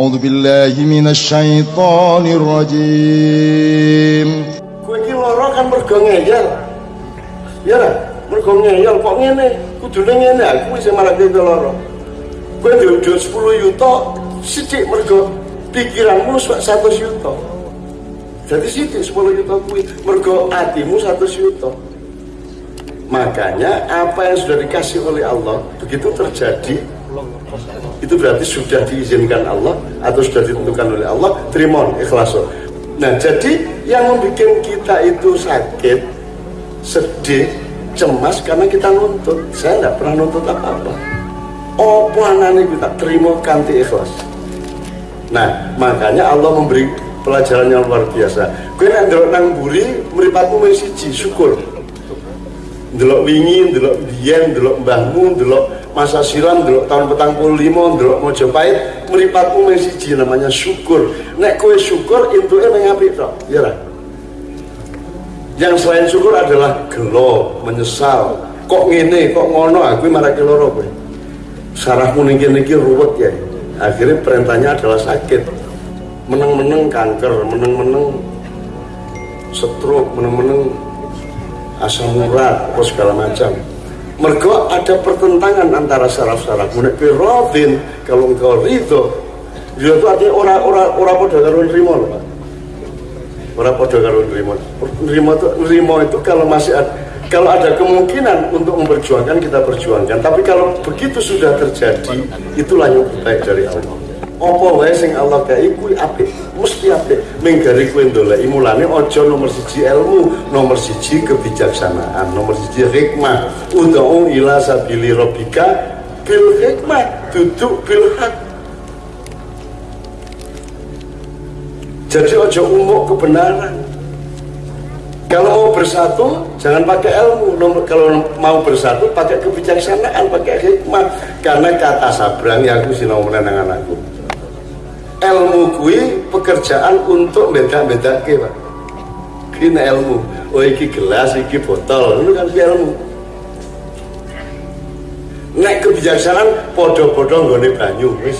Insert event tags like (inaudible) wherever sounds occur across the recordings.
أعوذ بالله من الشيطان الرجيم Kowe iki lara kan mergo ngeyel. Ya ora? Mergo ngeyel kok ngene. Kudune ngene aku wis marake kowe lara. Kowe duwe duit 10 yuta sithik mergo pikiranmu sak 100 yuta. Jadi sithik 10 yuta kuwi mergo atimu 100 yuta. Makanya apa yang sudah dikasih oleh Allah begitu terjadi itu berarti sudah diizinkan Allah atau sudah ditentukan oleh Allah? Terima ikhlas. Nah jadi yang membuat kita itu sakit sedih cemas karena kita nuntut. Saya tidak pernah nuntut apa-apa. Apa anane kita terima kanti ikhlas? Nah makanya Allah memberi pelajaran yang luar biasa. Gue yang ndelok nang buri meripatmu wis siji syukur. Ndelok wingi ndelok biyen ndelok mbahmu masa silam ndelok tahun petang puluh lima ndelok Mojopahit meripatmu mung siji namanya syukur. Nek kowe syukur intuke ning apik tok? Ya ra? Yang selain syukur adalah gelo menyesal. Kok ngene kok ngono? Aku marake loro kowe. Sarafmu ning kene iki ruwet ya akhirnya perintahnya adalah sakit. Meneng-meneng kanker meneng-meneng stroke meneng-meneng asam urat apa segala macam mergo ada pertentangan antara saraf-saraf. Menek rodin kalau engkau ridho dia itu artinya orang orang pada karo nerimo loh Pak. Orang pada karo nerimo nerimo itu nerimo itu kalau masih ada kalau ada kemungkinan untuk memperjuangkan kita perjuangkan. Tapi kalau begitu sudah terjadi itulah yang baik dari Allah apa wae sing Allah kei kuwi apik mesti apik. Menggari kuwi ndoleki mulane aja nomor siji ilmu nomor siji kebijaksanaan nomor siji hikmah. Ud'u ila sabili rabbika bil hikmah duduk bil hak. Jadi aja umuk kebenaran. Kalau mau bersatu jangan pakai ilmu. Nomor kalau mau bersatu pakai kebijaksanaan pakai hikmah. Karena kata sabrang yang aku sinau menenang anakku ilmu kui pekerjaan untuk beda-beda ke pak ini ilmu. Oh iki gelas iki botol. Itu kan ilmu? Nek kebijaksanaan podo-podo nggone banyu wis.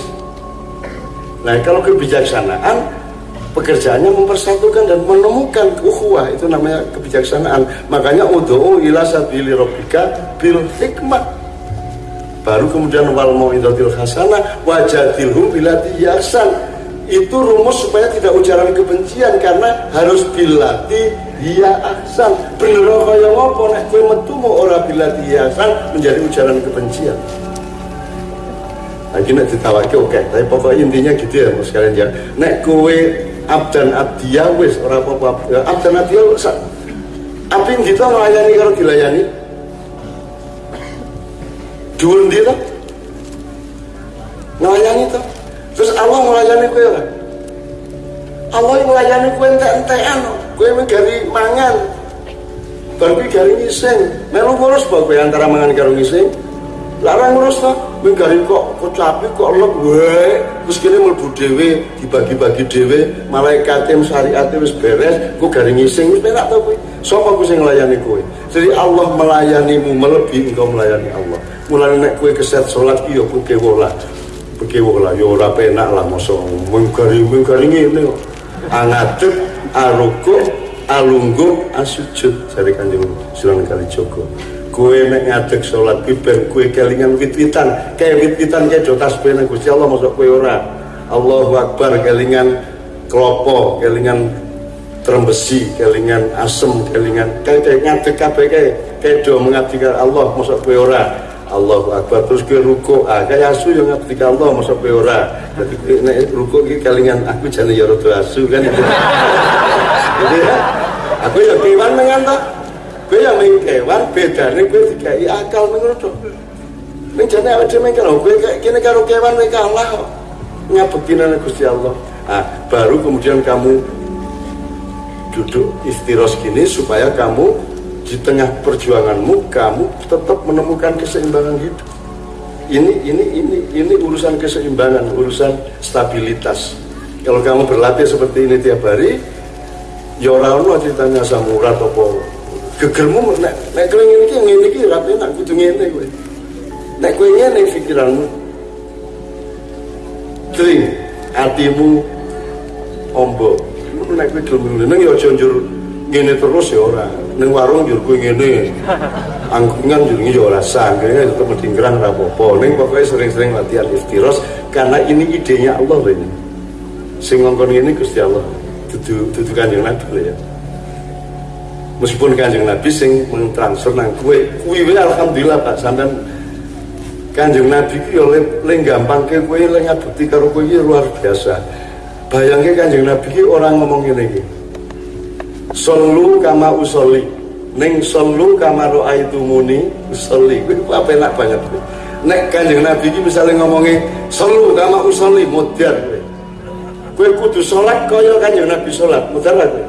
Nah kalau kebijaksanaan pekerjaannya mempersatukan dan menemukan ukhuwah itu namanya kebijaksanaan. Makanya udhu ila sabili rabbika bil hikmah. Baru kemudian wal mau'izatil hasanah wajadilhum bila tiyasan itu rumus supaya tidak ujaran kebencian karena harus bilati dia ahsan. Bener kaya ngopo nek kowe metu mau ora bilati ahsan menjadi ujaran kebencian. Lagi nek ditawake oke tapi pokok intinya gitu ya mas sekalian ya. Nek kowe abdan abdiya wis ora apa-apa. Abdan abdiya api gitu melayani kalau dilayani? Dhuwur ndi to melayani to terus Allah melayani kowe lah. Allah melayani kowe entek-entekan kowe menggari mangan. Kowe gari ngising. Melu ngurus bae kowe antara mangan karo ngising. Larang ngurus to menggari kok kecapi kok lep wae terus kene mlebu dhewe dibagi-bagi dhewe malaikate syariate wis beres kok gari ngising. Wis penak to kowe sapa kowe sing melayani kowe? Jadi Allah melayanimu melebihi engkau melayani Allah. Mulai nek kowe keset salat ki yo kowe bekewo lah yo ora penak lah mosok. Mengkari mengkari ngene kok. Angadeg aruku alungguh asujud. Dari kanjeng Sunan Kalijogo kue nek ngadeg salat ki ben kue kelingan wit-witan. Kayak wit-witan kayak do tasbih nang Gusti Allah mosok kue ora. Allahu Akbar kelingan klopo kelingan trembesi kelingan asem kelingan kayak ngadeg kabeh kayak. Kayak do mengabdi Allah mosok kue ora Allahu Akbar. Terus ke ruko ah kayak asu yang ketika Allah masuk ke ora. Jadi nek ruko iki kalingan aku jane ya rada asu kan? Jadi aku ya kewan mengan to. Kowe yang main kewan bedane kowe dikai akal ngono to ning jane awake dhewe kalau kowe kene karo kewan kowe kalah kok. Ngabekti nang Gusti Allah. Ah baru kemudian kamu duduk istiros gini supaya kamu di tengah perjuanganmu kamu tetap menemukan keseimbangan hidup. Ini ini ini ini urusan keseimbangan urusan stabilitas. Kalau kamu berlatih seperti ini tiap hari ya ora ono ceritanya samurat apa. Gegermu nek nek kowe ngene iki ngene iki ra penak kudu ngene kowe. Nek kowe ngene pikiranmu. Tring, atimu ombo nek kowe gelem ngene ya aja njur ngene terus ya ora ning warung njur kowe ngene. Angkungan njur ya ora sah ngene tetep medingkrang ora apa-apa. Ning pokoke sering-sering latihan istiros karena ini idenya Allah ini sing ngongkon ngene Gusti Allah. Dudu dudu kanjeng Nabi lho ya. Meskipun kanjeng Nabi sing mentransfer nang kowe kuwi alhamdulillah Pak. Sampean kanjeng Nabi ki yo le gampang ke kowe le ngabuti karo kowe luar biasa. Bayangke kanjeng Nabi ki orang ngomong ngene Sallu kama usolli Neng sallu kama ro'aitu muni usolli Itu apa enak banget Nek kanjeng Nabi ini misalnya ngomongnya Sallu kama usolli modern Gue kudu sholat kaya kanjeng Nabi sholat Modern lah gue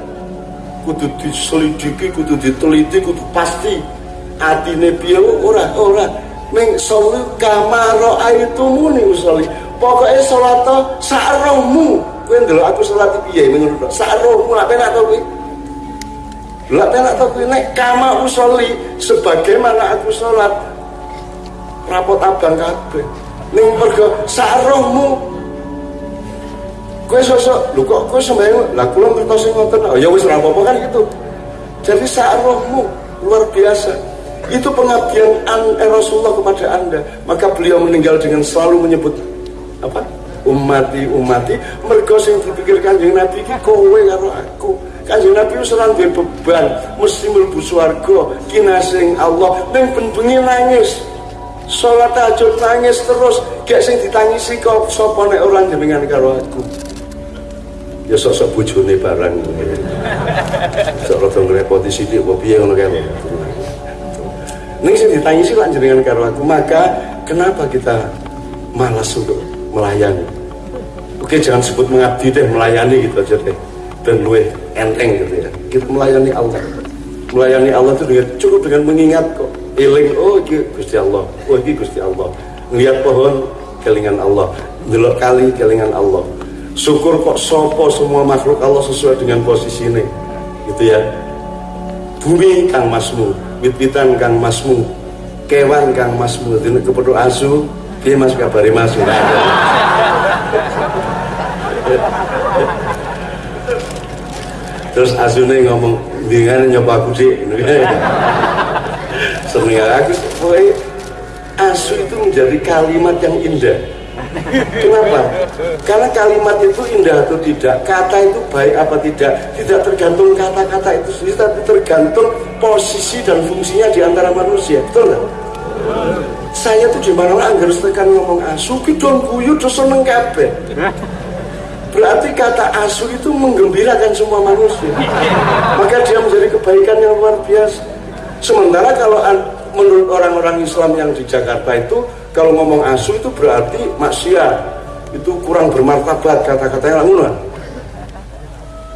Kudu diselidiki, kudu diteliti, kudu pasti. Atine piye? Ora ora. Neng sallu kama ro'aitu muni usolli Pokoknya sholat sakrohmu Gue ndelok aku sholat piye menurut Sakrohmu lah penak to gue lah penak to kuwi nek kama usolli sebagaimana aku salat rapot abang kabeh. Ning mergo sarohmu kowe sosok lho kok kowe sembahyang lah kula ngertos sing ngoten oh, ya wis ora apa-apa kan gitu. Jadi sarohmu luar biasa. Itu pengabdian an eh, Rasulullah kepada Anda. Maka beliau meninggal dengan selalu menyebut apa? Umati umati mergo sing dipikir Kanjeng Nabi iki kowe karo aku. Kanjeng Nabi wis ora duwe beban, mesti mlebu swarga, kinasing Allah ning ben-bengi nangis. Salat tahajud nangis terus, gak sing ditangisi kok sapa nek ora jenengan karo aku. Ya sosok bojone barang. Sok rada ngrepoti sithik apa piye ngono kae. Ning sing ditangisi lak jenengan karo aku, maka kenapa kita malas untuk melayani? Oke, jangan sebut mengabdi deh, melayani gitu aja deh. Dan luwe enteng gitu ya. Kita melayani Allah. Melayani Allah itu dengan cukup dengan mengingat kok. Iling oh ini Gusti Allah. Oh ini Gusti Allah. Ngeliat pohon kelingan Allah. Delok kali kelingan Allah. Syukur kok sopo semua makhluk Allah sesuai dengan posisi ini. Gitu ya. Bumi kang masmu. Wit-witan kang masmu. Kewan kang masmu. Dina kepedo asu. Dia mas? Kabari mas terus asune ngomong dengan nyoba aku sih (laughs) seneng aku pokoknya asu itu menjadi kalimat yang indah. Kenapa? karena kalimat itu indah atau tidak kata itu baik apa tidak tidak tergantung kata-kata itu sendiri tapi tergantung posisi dan fungsinya di antara manusia. Betul nggak? saya tuh gimana lah harus tekan ngomong asu kita guyu terus seneng kabeh Berarti kata asu itu menggembirakan semua manusia. Maka dia menjadi kebaikan yang luar biasa. Sementara kalau menurut orang-orang Islam yang di Jakarta itu kalau ngomong asu itu berarti maksiat. Itu kurang bermartabat kata-katanya langsung.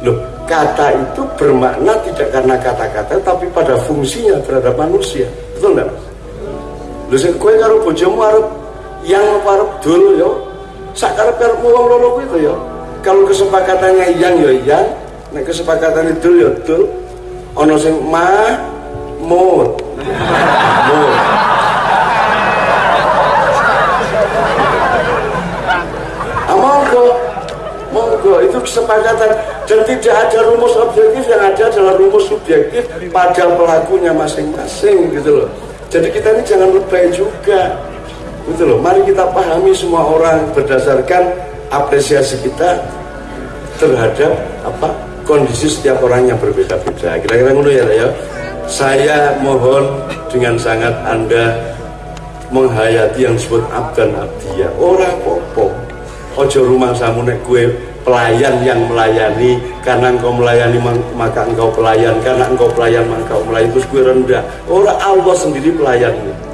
Loh, kata itu bermakna tidak karena kata-kata tapi pada fungsinya terhadap manusia. Betul enggak? Lho sing kowe karo bojomu arep yang arep dul yo. Sak karep-karepmu wong to yo kalau kesepakatannya yang ya yang. Nek kesepakatan itu ya dul ono sing ma mut. Mut. Ah, monggo. Monggo. Itu kesepakatan. Dan tidak ada rumus objektif. Yang ada adalah rumus subjektif pada pelakunya masing-masing gitu loh. Jadi kita ini jangan lebay juga. Gitu loh. Mari kita pahami semua orang berdasarkan apresiasi kita terhadap apa kondisi setiap orang yang berbeda-beda. Kira-kira ngono ya, ya. Saya mohon dengan sangat Anda menghayati yang disebut abdan abdiya. Orang popo. Ojo rumah samu nek gue pelayan yang melayani karena engkau melayani maka engkau pelayan karena engkau pelayan maka engkau melayani terus gue rendah orang Allah sendiri pelayannya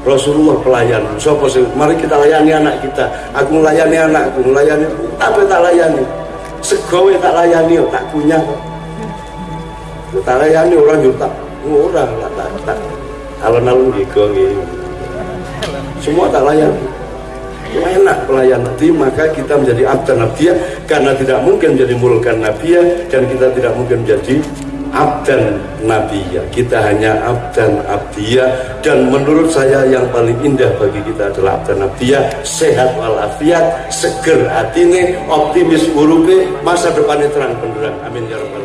Rasulullah pelayan. Sopo sih? Mari kita layani anak kita. Aku melayani anakku, melayani tapi tak layani. Segawe tak layani, tak punya. Tak layani orang juga tak orang lah tak tak. Alon-alon gitu Semua tak layani. Enak pelayan nanti maka kita menjadi abdan nabiya karena tidak mungkin menjadi mulkan nabiya dan kita tidak mungkin menjadi abdan nabiyya kita hanya abdan abdiya dan menurut saya yang paling indah bagi kita adalah abdan nabiyya sehat walafiat seger hatine optimis urupe masa depannya terang benderang. Amin ya rabbal